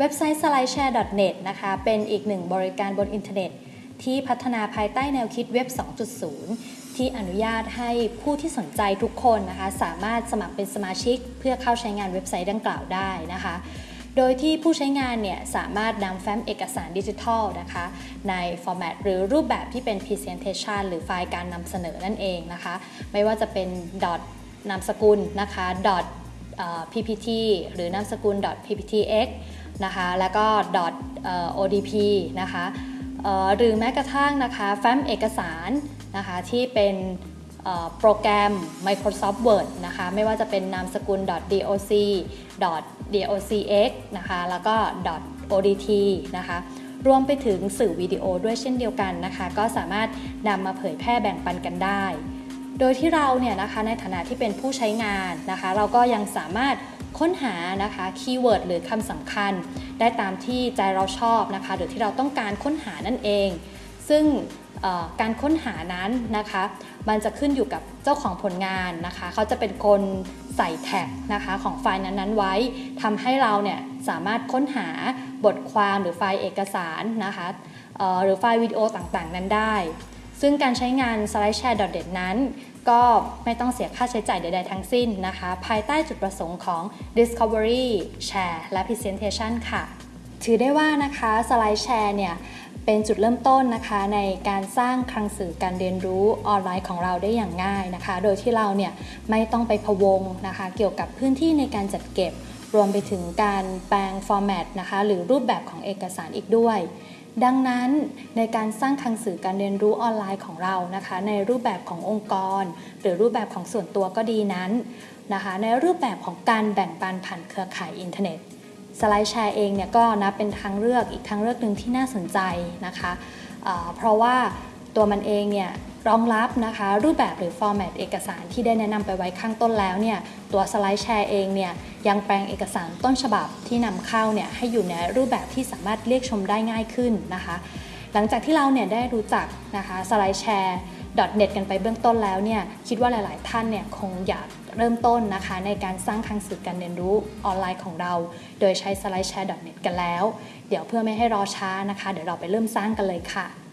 เว็บไซต์ slideshare.net นะคะ เป็นอีกหนึ่งบริการบนอินเทอร์เน็ต ที่พัฒนาภายใต้แนวคิดเว็บ 2.0 ที่อนุญาตให้ผู้ที่สนใจทุกคนนะคะ สามารถสมัครเป็นสมาชิก เพื่อเข้าใช้งานเว็บไซต์ดังกล่าวได้นะคะ โดยที่ผู้ใช้งานเนี่ยสามารถนำแฟ้มเอกสารดิจิทัลนะคะ ใน format หรือรูปแบบที่เป็น Presentation หรือไฟล์การนำเสนอนั่นเองนะคะ ไม่ว่าจะเป็น dot นามสกุลนะคะ dot ppt หรือนามสกุล .pptx นะคะ แล้วก็ .odp นะคะหรือแม้กระทั่งนะคะแฟ้มเอกสารนะคะที่เป็นโปรแกรม Microsoft Word นะคะ ไม่ว่าจะเป็นนามสกุล .doc .docx นะคะ แล้วก็ .odt นะคะ รวมไปถึงสื่อวิดีโอด้วยเช่นเดียวกันนะคะ ก็สามารถนำมาเผยแพร่แบ่งปันกันได้ โดยที่เราเนี่ยนะคะในฐานะที่เป็นผู้ใช้งานนะคะ เราก็ยังสามารถ ค้นหานะคะ keyword หรือคำสำคัญ ได้ตามที่ใจเราชอบนะคะ หรือที่เราต้องการค้นหานั่นเอง ซึ่งการค้นหานั้นนะคะ มันจะขึ้นอยู่กับเจ้าของผลงานนะคะ เขาจะเป็นคนใส่ tag นะคะของไฟล์นั้นๆไว้ทำให้เราเนี่ยสามารถค้นหาบทความหรือไฟล์เอกสารนะคะหรือไฟล์วิดีโอต่างๆ นั้นได้ ซึ่งการใช้งาน slideshare.net นั้น ก็ไม่ต้องเสียค่าใช้จ่ายใด ๆ ทั้งสิ้นนะคะ ภายใต้จุดประสงค์ของ discovery share และ presentation ค่ะ ถือได้ว่านะคะ SlideShare เนี่ยเป็นจุดเริ่มต้นนะคะในการสร้างคลังสื่อการเรียนรู้ออนไลน์ของเราได้อย่างง่ายนะคะ โดยที่เราเนี่ยไม่ต้องไปพะวงนะคะ เกี่ยวกับพื้นที่ในการจัดเก็บ รวมไปถึงการแปลงฟอร์แมตนะคะหรือรูปแบบของเอกสารอีกด้วย ดังนั้นในการสร้างคลังสื่อการเรียนรู้ออนไลน์ของเรานะคะ ในรูปแบบขององค์กร หรือรูปแบบของส่วนตัวก็ดีนั้นนะคะ ในรูปแบบของการแบ่งปันผ่านเครือข่ายอินเทอร์เน็ต SlideShare เองเนี่ยก็นับเป็นทางเลือกอีกทางเลือกหนึ่งที่น่าสนใจนะคะเพราะว่าตัวมันเองเนี่ย รองรับนะคะ รูปแบบหรือ format เอกสารที่ได้แนะนำไปไว้ข้างต้นแล้วเนี่ยตัว SlideShare เองเนี่ยยังแปลงเอกสารต้นฉบับที่นำเข้าเนี่ยให้อยู่ในรูปแบบที่สามารถเรียกชมได้ง่ายขึ้นนะคะ หลังจากที่เราเนี่ยได้รู้จักนะคะสไลด์แชร์ .net กันไปเบื้องต้นแล้วเนี่ยคิดว่าหลาย ๆ ท่านเนี่ยคงอยากเริ่มต้นนะคะ ในการสร้างคลังสื่อการเรียนรู้ออนไลน์ของเรา โดยใช้ slideshare.net กันแล้ว เดี๋ยวเพื่อไม่ให้รอช้านะคะ เดี๋ยวเราไปเริ่มสร้างกันเลยค่ะ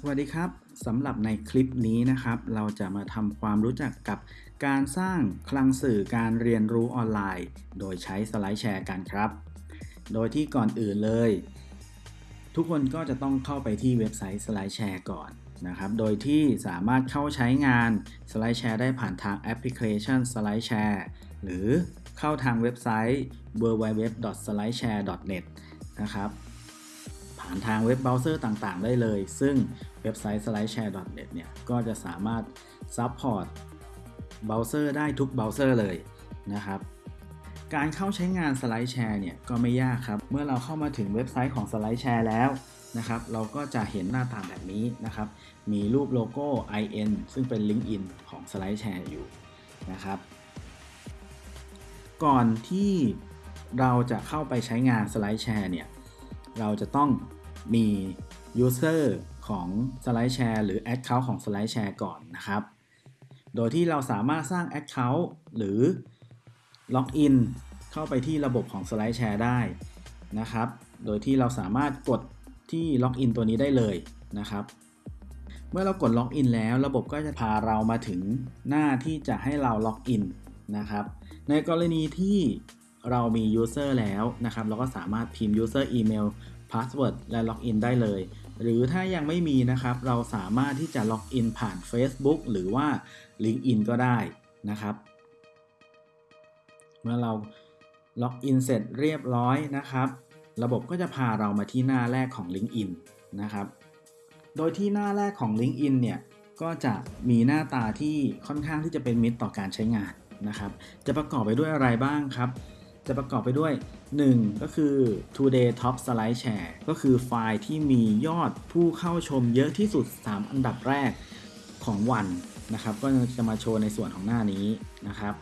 สวัสดีครับสำหรับในคลิปนี้นะครับ เราจะมาทำความรู้จักกับการสร้างคลังสื่อการเรียนรู้ออนไลน์ โดยใช้ SlideShare กันครับ โดยที่ก่อนอื่นเลย ทุกคนก็จะต้องเข้าไปที่เว็บไซต์ SlideShare ก่อนนะครับ โดยที่สามารถเข้าใช้งาน SlideShare ได้ผ่านทางแอปพลิเคชัน SlideShare หรือเข้าทางเว็บไซต์ www.slideshare.net นะครับ ผ่านทางเว็บเบราว์เซอร์ต่างๆ ได้เลย ซึ่งเว็บไซต์ slideshare.net เนี่ย ก็จะสามารถ support เบราว์เซอร์ได้ทุกเบราว์เซอร์เลยนะครับ การเข้าใช้งาน SlideShare เนี่ย ก็ไม่ยากครับ เมื่อเราเข้ามาถึงเว็บไซต์ของ SlideShare แล้วนะครับ เราก็จะเห็นหน้าตาแบบนี้นะครับ มีรูปโลโก้ IN ซึ่งเป็น LinkedIn ของ SlideShare อยู่นะครับก่อนที่เราจะเข้าไปใช้งาน SlideShare เนี่ย เราจะต้องมี User ของ SlideShare หรือ Account ของ SlideShare ก่อนนะครับ โดยที่เราสามารถสร้าง Account หรือล็อกอินเข้าไปที่ระบบของ SlideShare ได้นะครับ โดยที่เราสามารถกดที่ล็อกอินตัวนี้ได้เลยนะครับ เมื่อเรากดล็อกอินแล้วระบบก็จะพาเรามาถึงหน้าที่จะให้เราล็อกอินนะครับ ในกรณีที่ เรามี User แล้วนะครับ เราก็สามารถพิมพ์ User Email Password และล็อกอินได้เลย หรือถ้ายังไม่มีนะครับ เราสามารถที่จะล็อกอินผ่าน Facebook หรือว่า LinkedIn ก็ได้นะครับ เมื่อเราล็อกอินเสร็จเรียบร้อยนะครับ ระบบก็จะพาเรามาที่หน้าแรกของ LinkedIn นะครับ โดยที่หน้าแรกของ LinkedIn เนี่ยก็จะมีหน้าตาที่ค่อนข้างที่จะเป็นมิตรต่อการใช้งานนะครับ จะประกอบไปด้วยอะไรบ้างครับ จะประกอบไปด้วย 1 ก็คือ Today Top SlideShare ก็คือไฟล์ที่มียอดผู้เข้าชมเยอะที่สุด 3 อันดับแรกของวันนะครับ ก็จะมาโชว์ในส่วนของหน้านี้นะครับ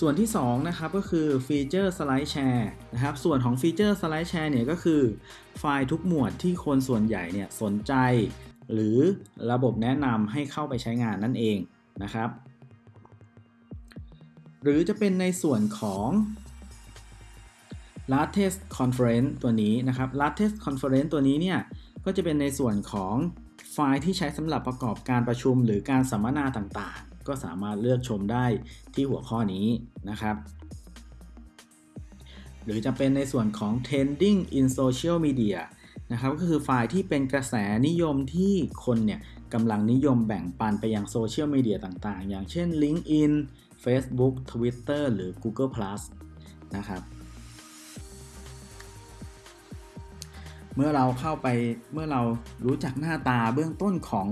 ส่วนที่ 2 นะครับก็คือ Featured SlideShare นะครับ ส่วนของ Featured SlideShare เนี่ยก็คือไฟล์ทุกหมวดที่คนส่วนใหญ่เนี่ยสนใจ หรือระบบแนะนำให้เข้าไปใช้งานนั่นเองนะครับ หรือจะเป็นในส่วนของ latest conference ตัวนี้นะครับ latest conference ตัวนี้เนี่ยก็จะเป็นในส่วนของไฟล์ที่ใช้สำหรับประกอบการประชุมหรือการสัมมนาต่างๆ ก็สามารถเลือกชมได้ที่หัวข้อนี้นะครับ หรือจะเป็นในส่วนของ trending in social media นะครับก็คือไฟล์ที่เป็นกระแสนิยมที่คนเนี่ยกำลังนิยมแบ่งปันไปยังโซเชียลมีเดียต่างๆ อย่างเช่น LinkedIn Facebook Twitter หรือ Google Plus นะครับเมื่อเราเข้าไปเมื่อเรารู้จักหน้าตาเบื้องต้นของ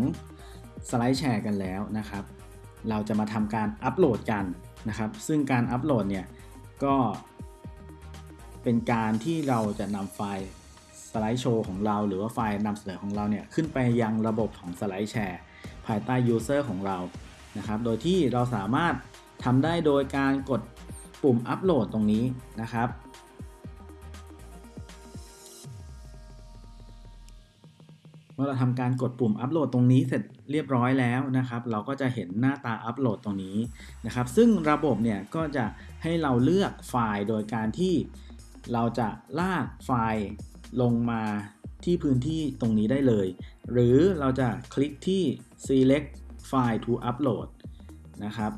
สไลด์แชร์กันแล้วนะครับ เราจะมาทำการอัปโหลดกันนะครับ ซึ่งการอัปโหลดเนี่ยก็เป็นการที่เราจะนำไฟล์สไลด์โชว์ของเรา หรือว่าไฟล์นำเสนอของเราเนี่ยขึ้นไปยังระบบของ SlideShare ภายใต้ user ของเรานะครับ โดยที่เราสามารถ ทำได้โดยการกดปุ่มอัปโหลดตรงนี้นะครับ เมื่อเราทำการกดปุ่มอัปโหลดตรงนี้เสร็จเรียบร้อยแล้วนะครับ เราก็จะเห็นหน้าตาอัปโหลดตรงนี้นะครับ ซึ่งระบบเนี่ยก็จะให้เราเลือกไฟล์โดยการที่เราจะลากไฟล์ลงมาที่พื้นที่ตรงนี้ได้เลย หรือเราจะคลิกที่ select file to upload นะครับ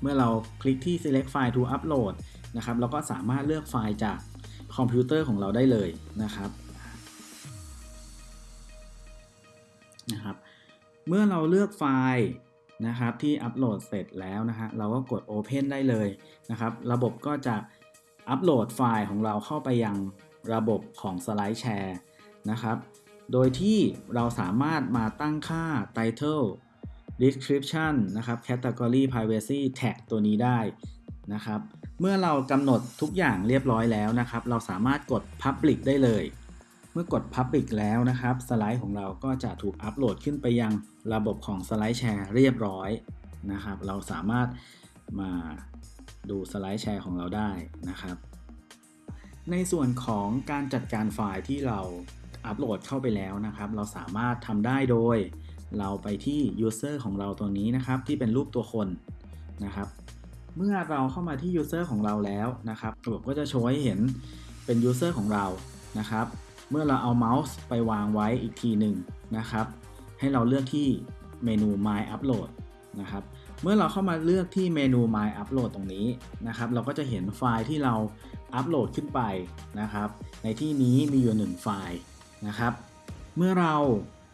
เมื่อเราคลิกที่ select file to upload นะครับเราก็สามารถเลือกไฟล์จากคอมพิวเตอร์ของเราได้เลยนะครับนะครับ เมื่อเราเลือกไฟล์นะครับที่อัปโหลดเสร็จแล้วนะฮะเราก็กด Open ได้เลยนะครับ ระบบก็จะอัปโหลดไฟล์ของเราเข้าไปยังระบบของสไลด์แชร์นะครับ โดยที่เราสามารถมาตั้งค่า title description นะครับ category privacy tag ตัวนี้ได้นะครับ เมื่อเรากำหนดทุกอย่างเรียบร้อยแล้วนะครับ เราสามารถกด public ได้เลย เมื่อกด public แล้วนะครับ สไลด์ของเราก็จะถูกอัปโหลดขึ้นไปยังระบบของสไลด์แชร์เรียบร้อยนะครับ เราสามารถมาดูสไลด์แชร์ของเราได้นะครับ ในส่วนของการจัดการไฟล์ที่เราอัปโหลดเข้าไปแล้วนะครับ เราสามารถทำได้โดย เราไปที่ user ของเราตัวนี้นะครับที่เป็นรูปตัวคนนะครับเมื่อเราเข้ามาที่ user ของเราแล้วนะครับระบบก็จะโชว์ให้เห็นเป็น user ของเรานะครับ เมื่อเราเอาเมาส์ไปวางไว้อีกทีหนึ่งนะครับ ให้เราเลือกที่เมนู My Upload นะครับเมื่อเราเข้ามาเลือกที่เมนู My Upload ตรงนี้นะครับ เราก็จะเห็นไฟล์ที่เราอัปโหลดขึ้นไปนะครับ ในที่นี้มีอยู่ 1 ไฟล์นะครับ เมื่อเรา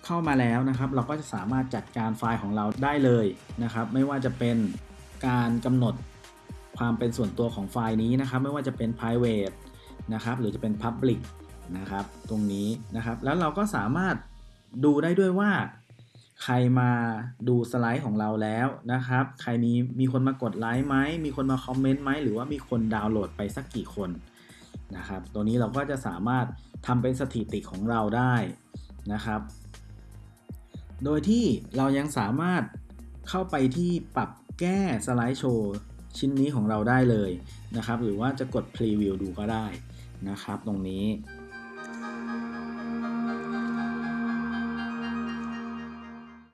เข้ามาแล้วนะครับ เราก็จะสามารถจัดการไฟล์ของเราได้เลยนะครับ ไม่ว่าจะเป็นการกำหนดความเป็นส่วนตัวของไฟล์นี้นะครับ ไม่ว่าจะเป็น private นะครับหรือจะเป็น public นะครับตรงนี้นะครับ แล้วเราก็สามารถดูได้ด้วยว่า ใครมาดูสไลด์ของเราแล้วนะครับ ใครมีมีคนมากดไลค์ไหมมีคนมาคอมเมนต์ไหมหรือว่ามีคนดาวน์โหลดไปสักกี่คนนะครับ ตัวนี้เราก็จะสามารถทำเป็นสถิติของเราได้นะครับ โดยที่เรายังสามารถเข้าไปที่ปรับแก้สไลด์โชว์ชิ้นนี้ของเราได้เลยนะครับ หรือว่าจะกดพรีวิวดูก็ได้นะครับตรงนี้